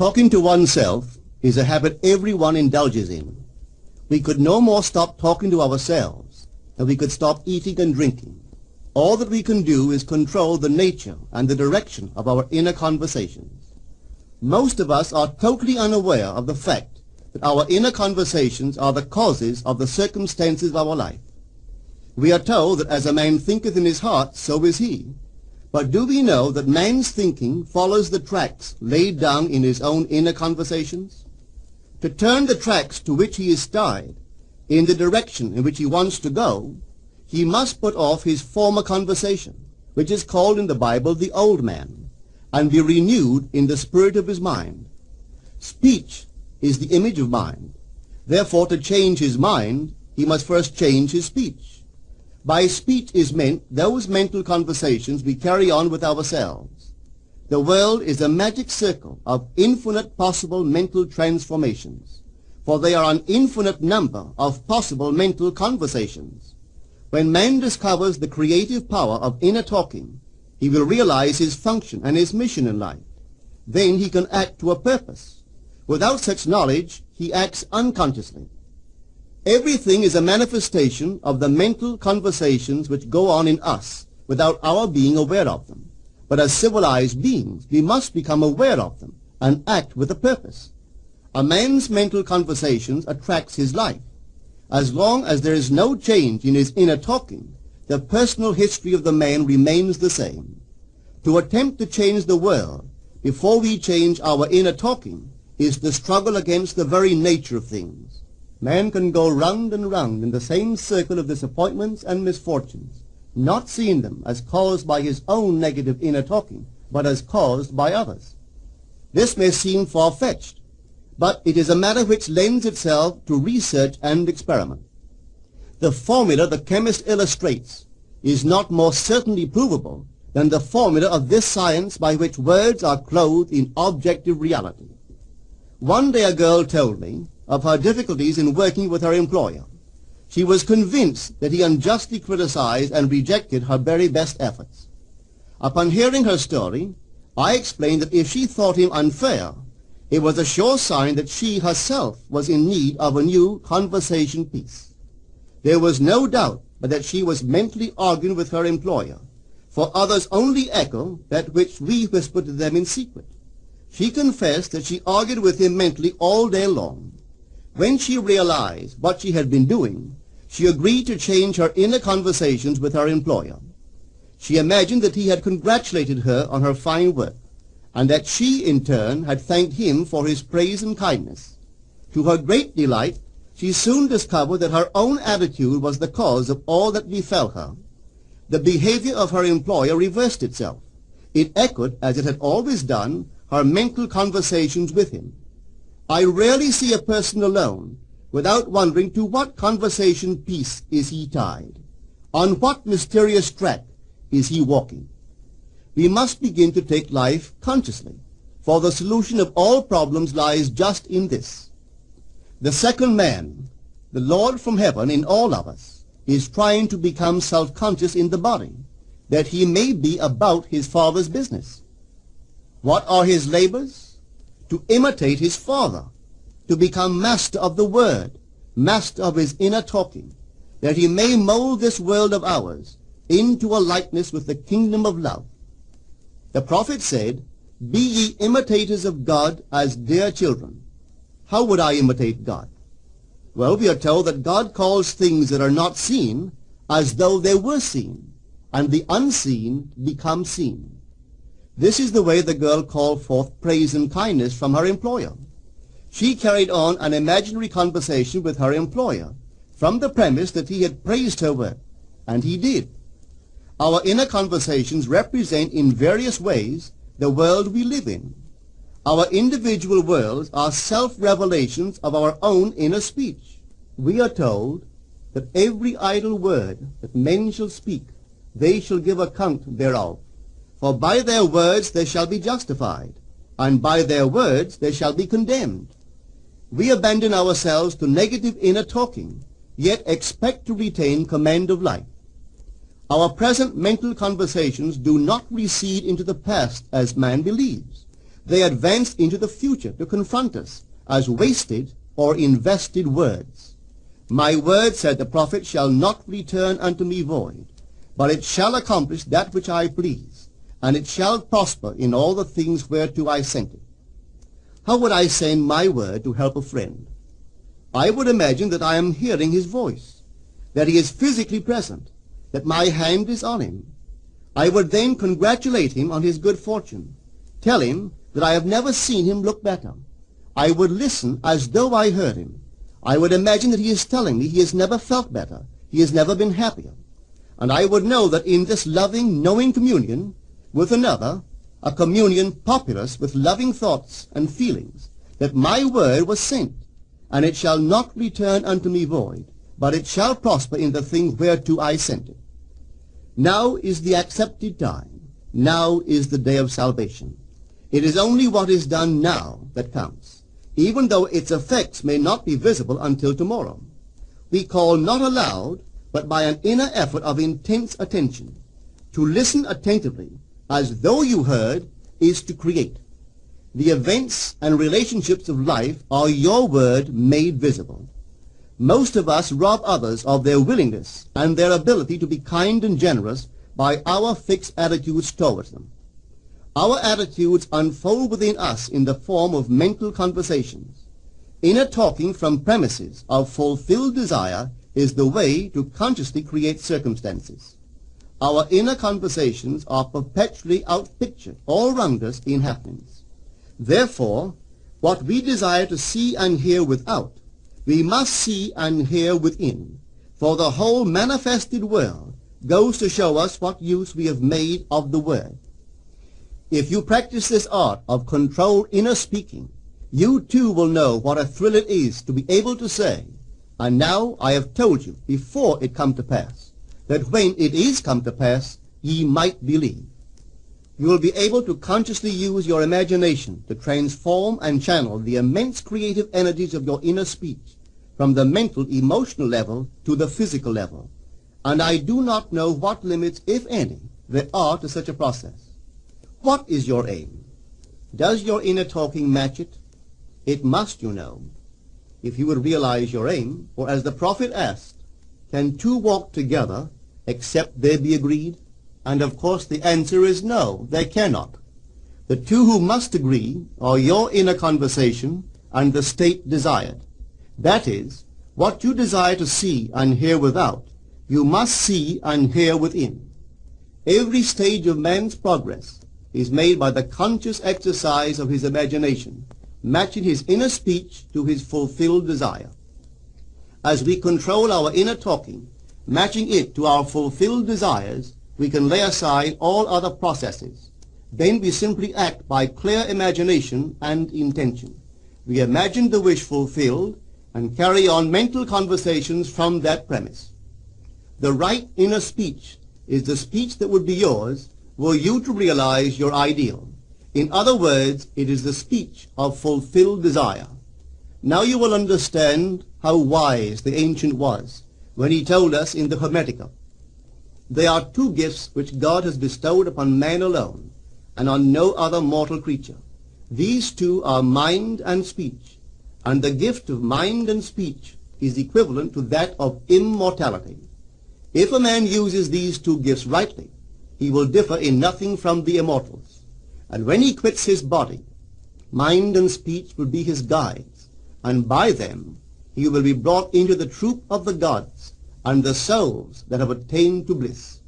Talking to oneself is a habit everyone indulges in. We could no more stop talking to ourselves than we could stop eating and drinking. All that we can do is control the nature and the direction of our inner conversations. Most of us are totally unaware of the fact that our inner conversations are the causes of the circumstances of our life. We are told that as a man thinketh in his heart, so is he. But do we know that man's thinking follows the tracks laid down in his own inner conversations? To turn the tracks to which he is tied in the direction in which he wants to go, he must put off his former conversation, which is called in the Bible the old man, and be renewed in the spirit of his mind. Speech is the image of mind. Therefore, to change his mind, he must first change his speech. By speech is meant those mental conversations we carry on with ourselves. The world is a magic circle of infinite possible mental transformations, for there are an infinite number of possible mental conversations. When man discovers the creative power of inner talking, he will realize his function and his mission in life. Then he can act to a purpose. Without such knowledge, he acts unconsciously. Everything is a manifestation of the mental conversations which go on in us without our being aware of them. But as civilized beings, we must become aware of them and act with a purpose. A man's mental conversations attracts his life. As long as there is no change in his inner talking, the personal history of the man remains the same. To attempt to change the world before we change our inner talking is the struggle against the very nature of things. Man can go round and round in the same circle of disappointments and misfortunes, not seeing them as caused by his own negative inner talking, but as caused by others. This may seem far-fetched, but it is a matter which lends itself to research and experiment. The formula the chemist illustrates is not more certainly provable than the formula of this science by which words are clothed in objective reality. One day a girl told me of her difficulties in working with her employer. She was convinced that he unjustly criticized and rejected her very best efforts. Upon hearing her story, I explained that if she thought him unfair, it was a sure sign that she herself was in need of a new conversation piece. There was no doubt but that she was mentally arguing with her employer, for others only echo that which we whisper to them in secret. She confessed that she argued with him mentally all day long, when she realized what she had been doing, she agreed to change her inner conversations with her employer. She imagined that he had congratulated her on her fine work, and that she, in turn, had thanked him for his praise and kindness. To her great delight, she soon discovered that her own attitude was the cause of all that befell her. The behavior of her employer reversed itself. It echoed, as it had always done, her mental conversations with him. I rarely see a person alone without wondering to what conversation piece is he tied? On what mysterious track is he walking? We must begin to take life consciously, for the solution of all problems lies just in this. The second man, the Lord from heaven in all of us, is trying to become self-conscious in the body, that he may be about his Father's business. What are his labors? To imitate his father, to become master of the word, master of his inner talking, that he may mold this world of ours into a likeness with the kingdom of love. The prophet said, Be ye imitators of God as dear children. How would I imitate God? Well, we are told that God calls things that are not seen as though they were seen, and the unseen become seen. This is the way the girl called forth praise and kindness from her employer. She carried on an imaginary conversation with her employer from the premise that he had praised her work, and he did. Our inner conversations represent in various ways the world we live in. Our individual worlds are self-revelations of our own inner speech. We are told that every idle word that men shall speak, they shall give account thereof. For by their words they shall be justified, and by their words they shall be condemned. We abandon ourselves to negative inner talking, yet expect to retain command of life. Our present mental conversations do not recede into the past as man believes. They advance into the future to confront us as wasted or invested words. My word, said the prophet, shall not return unto me void, but it shall accomplish that which I please, and it shall prosper in all the things whereto I sent it. How would I send my word to help a friend? I would imagine that I am hearing his voice, that he is physically present, that my hand is on him. I would then congratulate him on his good fortune, tell him that I have never seen him look better. I would listen as though I heard him. I would imagine that he is telling me he has never felt better, he has never been happier. And I would know that in this loving, knowing communion with another, a communion populous with loving thoughts and feelings, that my word was sent, and it shall not return unto me void, but it shall prosper in the thing whereto I sent it. Now is the accepted time. Now is the day of salvation. It is only what is done now that counts, even though its effects may not be visible until tomorrow. We call not aloud, but by an inner effort of intense attention. To listen attentively, as though you heard, is to create. The events and relationships of life are your word made visible. Most of us rob others of their willingness and their ability to be kind and generous by our fixed attitudes towards them. Our attitudes unfold within us in the form of mental conversations. Inner talking from premises of fulfilled desire is the way to consciously create circumstances. Our inner conversations are perpetually outpictured all round us in happenings. Therefore, what we desire to see and hear without we must see and hear within, for the whole manifested world goes to show us what use we have made of the word. If you practice this art of controlled inner speaking, you too will know what a thrill it is to be able to say, and now I have told you before it come to pass, that when it is come to pass, ye might believe. You will be able to consciously use your imagination to transform and channel the immense creative energies of your inner speech from the mental, emotional level to the physical level. And I do not know what limits, if any, there are to such a process. What is your aim? Does your inner talking match it? It must, you know. If you would realize your aim, or as the prophet asked, can two walk together except they be agreed? And of course the answer is no, they cannot. The two who must agree are your inner conversation and the state desired. That is, what you desire to see and hear without, you must see and hear within. Every stage of man's progress is made by the conscious exercise of his imagination, matching his inner speech to his fulfilled desire. As we control our inner talking, matching it to our fulfilled desires, we can lay aside all other processes. Then we simply act by clear imagination and intention. We imagine the wish fulfilled and carry on mental conversations from that premise. The right inner speech is the speech that would be yours were you to realize your ideal. In other words, it is the speech of fulfilled desire. Now you will understand how wise the ancient was when he told us in the Hermetica there are two gifts which God has bestowed upon man alone, and on no other mortal creature. These two are mind and speech, and the gift of mind and speech is equivalent to that of immortality. If a man uses these two gifts rightly, he will differ in nothing from the immortals. And when he quits his body, mind and speech will be his guides, and by them he will be brought into the troop of the gods, and the souls that have attained to bliss.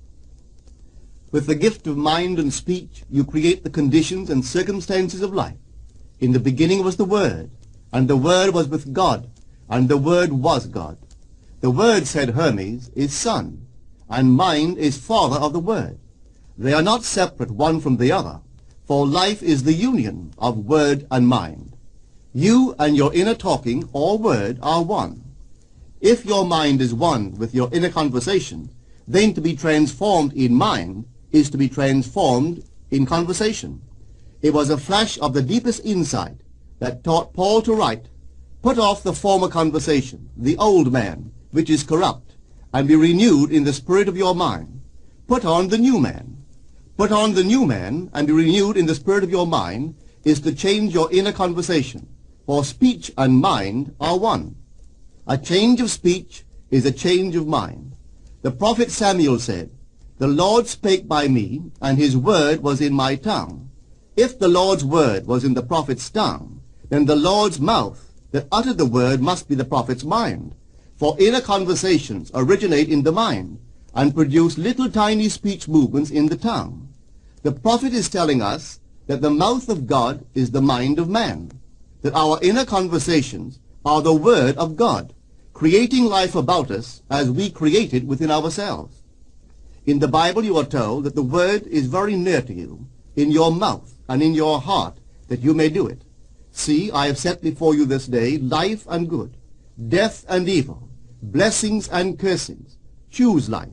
With the gift of mind and speech, you create the conditions and circumstances of life. In the beginning was the Word, and the Word was with God, and the Word was God. The Word, said Hermes, is Son, and mind is Father of the Word. They are not separate one from the other, for life is the union of Word and mind. You and your inner talking, or Word, are one. If your mind is one with your inner conversation, then to be transformed in mind is to be transformed in conversation. It was a flash of the deepest insight that taught Paul to write, Put off the former conversation, the old man, which is corrupt, and be renewed in the spirit of your mind. Put on the new man. Put on the new man, and be renewed in the spirit of your mind, is to change your inner conversation, for speech and mind are one. A change of speech is a change of mind. The prophet Samuel said, The Lord spake by me, and his word was in my tongue. If the Lord's word was in the prophet's tongue, then the Lord's mouth that uttered the word must be the prophet's mind. For inner conversations originate in the mind and produce little tiny speech movements in the tongue. The prophet is telling us that the mouth of God is the mind of man, that our inner conversations are the word of God, creating life about us as we create it within ourselves. In the Bible you are told that the word is very near to you, in your mouth and in your heart, that you may do it. See, I have set before you this day life and good, death and evil, blessings and cursings. Choose life.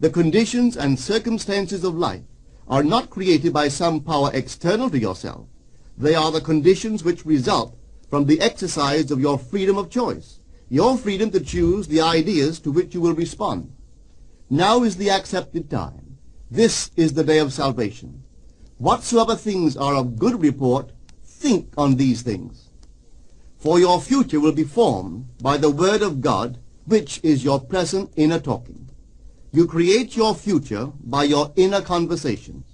The conditions and circumstances of life are not created by some power external to yourself. They are the conditions which result from the exercise of your freedom of choice, your freedom to choose the ideas to which you will respond. Now is the accepted time. This is the day of salvation. Whatsoever things are of good report, think on these things. For your future will be formed by the word of God, which is your present inner talking. You create your future by your inner conversations.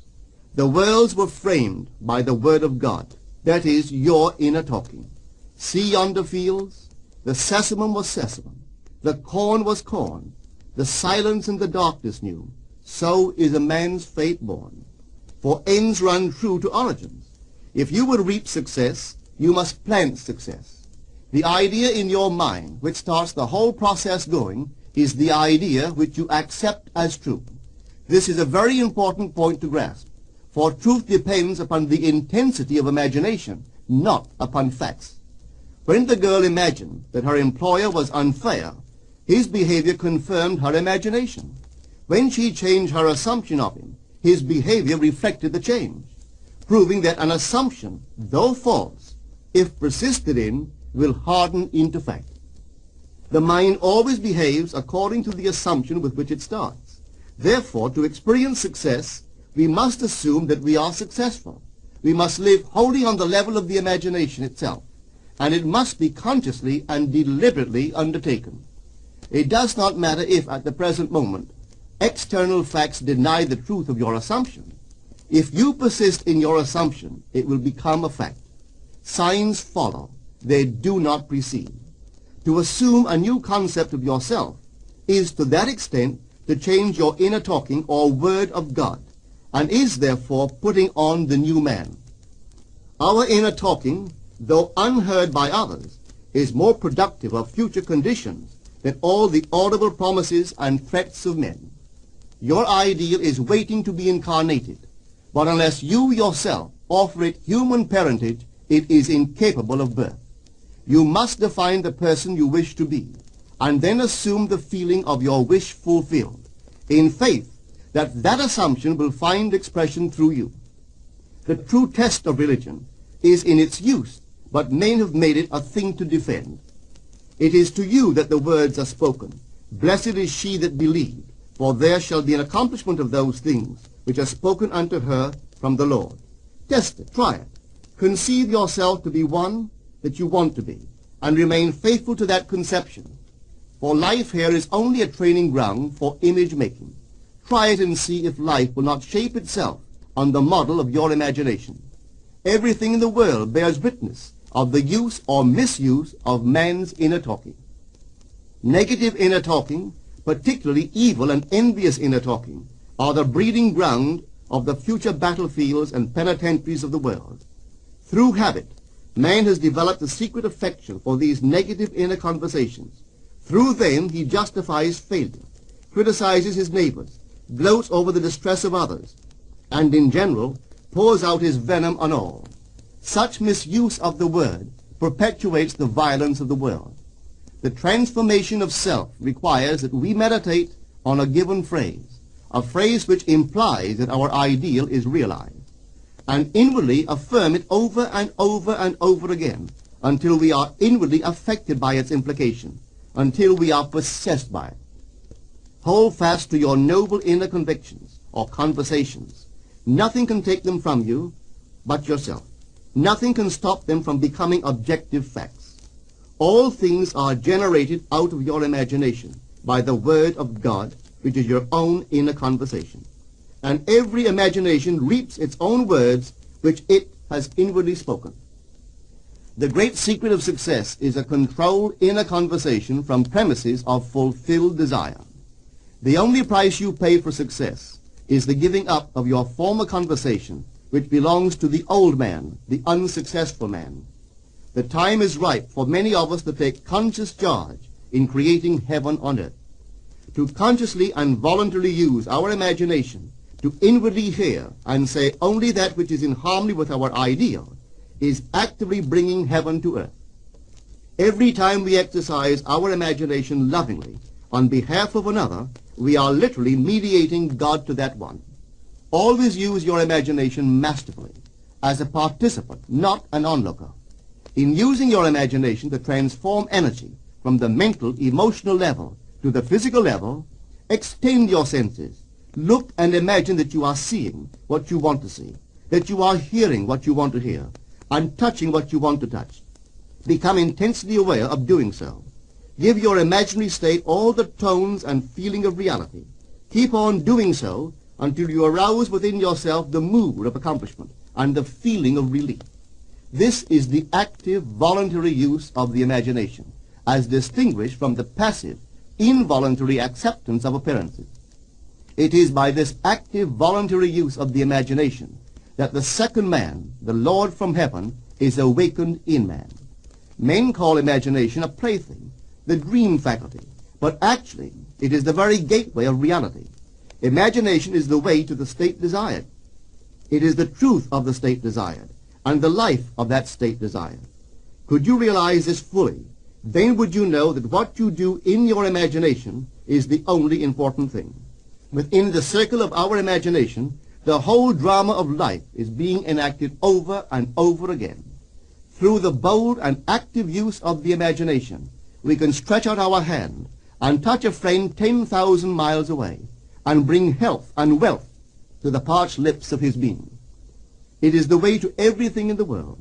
The worlds were framed by the word of God. That is your inner talking. See yonder fields? The sesamum was sesamum. The corn was corn. The silence and the darkness knew. So is a man's fate born. For ends run true to origins. If you would reap success, you must plant success. The idea in your mind which starts the whole process going is the idea which you accept as true. This is a very important point to grasp, for truth depends upon the intensity of imagination, not upon facts. When the girl imagined that her employer was unfair, his behavior confirmed her imagination. When she changed her assumption of him, his behavior reflected the change, proving that an assumption, though false, if persisted in, will harden into fact. The mind always behaves according to the assumption with which it starts. Therefore, to experience success, we must assume that we are successful. We must live wholly on the level of the imagination itself, and it must be consciously and deliberately undertaken. It does not matter if, at the present moment, external facts deny the truth of your assumption. If you persist in your assumption, it will become a fact. Signs follow. They do not precede. To assume a new concept of yourself is to that extent to change your inner talking or word of God, and is therefore putting on the new man. Our inner talking, though unheard by others, is more productive of future conditions than all the audible promises and threats of men. Your ideal is waiting to be incarnated, but unless you yourself offer it human parentage, it is incapable of birth. You must define the person you wish to be, and then assume the feeling of your wish fulfilled, in faith that that assumption will find expression through you. The true test of religion is in its use, but men have made it a thing to defend. It is to you that the words are spoken. Blessed is she that believed, for there shall be an accomplishment of those things which are spoken unto her from the Lord. Test it, try it. Conceive yourself to be one that you want to be, and remain faithful to that conception. For life here is only a training ground for image making. Try it and see if life will not shape itself on the model of your imagination. Everything in the world bears witness of the use or misuse of man's inner talking. Negative inner talking, particularly evil and envious inner talking, are the breeding ground of the future battlefields and penitentiaries of the world. Through habit, Man has developed a secret affection for these negative inner conversations. Through them he justifies failure, criticizes his neighbors, gloats over the distress of others, and in general pours out his venom on all. Such misuse of the word perpetuates the violence of the world. The transformation of self requires that we meditate on a given phrase, a phrase which implies that our ideal is realized and inwardly affirm it over and over and over again until we are inwardly affected by its implication, until we are possessed by it. Hold fast to your noble inner convictions or conversations. Nothing can take them from you but yourself. Nothing can stop them from becoming objective facts. All things are generated out of your imagination by the Word of God, which is your own inner conversation. And every imagination reaps its own words which it has inwardly spoken. The great secret of success is a controlled inner conversation from premises of fulfilled desire. The only price you pay for success is the giving up of your former conversation which belongs to the old man, the unsuccessful man. The time is ripe for many of us to take conscious charge in creating heaven on earth. To consciously and voluntarily use our imagination to inwardly hear and say only that which is in harmony with our ideal is actively bringing heaven to earth. Every time we exercise our imagination lovingly on behalf of another, we are literally mediating God to that one. Always use your imagination masterfully, as a participant, not an onlooker. In using your imagination to transform energy from the mental, emotional level to the physical level, extend your senses. Look and imagine that you are seeing what you want to see, that you are hearing what you want to hear, and touching what you want to touch. Become intensely aware of doing so. Give your imaginary state all the tones and feeling of reality. Keep on doing so until you arouse within yourself the mood of accomplishment and the feeling of relief. This is the active, voluntary use of the imagination, as distinguished from the passive, involuntary acceptance of appearances. It is by this active, voluntary use of the imagination that the second man, the Lord from heaven, is awakened in man. Men call imagination a plaything, the dream faculty, but actually it is the very gateway of reality. Imagination is the way to the state desired. It is the truth of the state desired, and the life of that state desired. Could you realize this fully, then would you know that what you do in your imagination is the only important thing. Within the circle of our imagination, the whole drama of life is being enacted over and over again. Through the bold and active use of the imagination, we can stretch out our hand and touch a friend 10,000 miles away and bring health and wealth to the parched lips of his being. It is the way to everything in the world.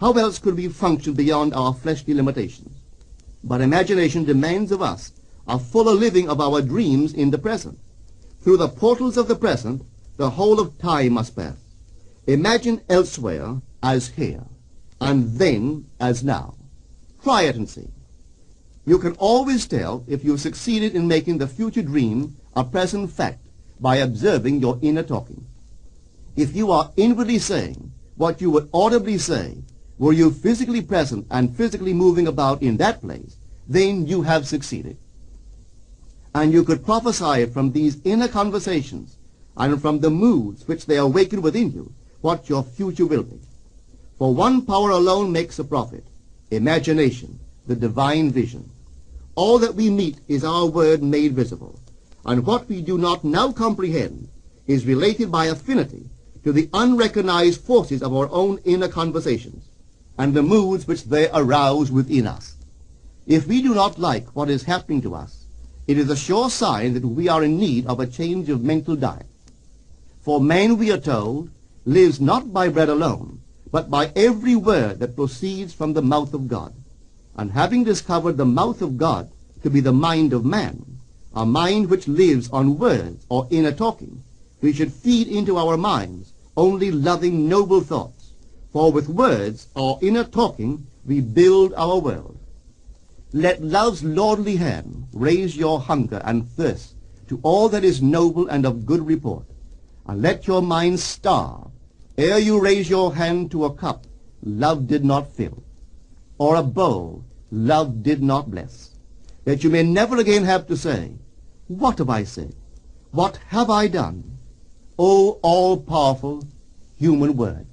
How else could we function beyond our fleshly limitations? But imagination demands of us a fuller living of our dreams in the present. Through the portals of the present, the whole of time must pass. Imagine elsewhere as here, and then as now. Try it and see. You can always tell if you've succeeded in making the future dream a present fact by observing your inner talking. If you are inwardly saying what you would audibly say were you physically present and physically moving about in that place, then you have succeeded. And you could prophesy from these inner conversations and from the moods which they awaken within you what your future will be. For one power alone makes a prophet, imagination, the divine vision. All that we meet is our word made visible, and what we do not now comprehend is related by affinity to the unrecognized forces of our own inner conversations and the moods which they arouse within us. If we do not like what is happening to us, it is a sure sign that we are in need of a change of mental diet. For man, we are told, lives not by bread alone, but by every word that proceeds from the mouth of God and having discovered the mouth of God to be the mind of man, a mind which lives on words or inner talking, we should feed into our minds only loving, noble thoughts. For with words or inner talking we build our world. Let love's lordly hand raise your hunger and thirst to all that is noble and of good report, and let your mind starve ere you raise your hand to a cup love did not fill, or a bowl love did not bless, that you may never again have to say, What have I said? What have I done? O all-powerful human word.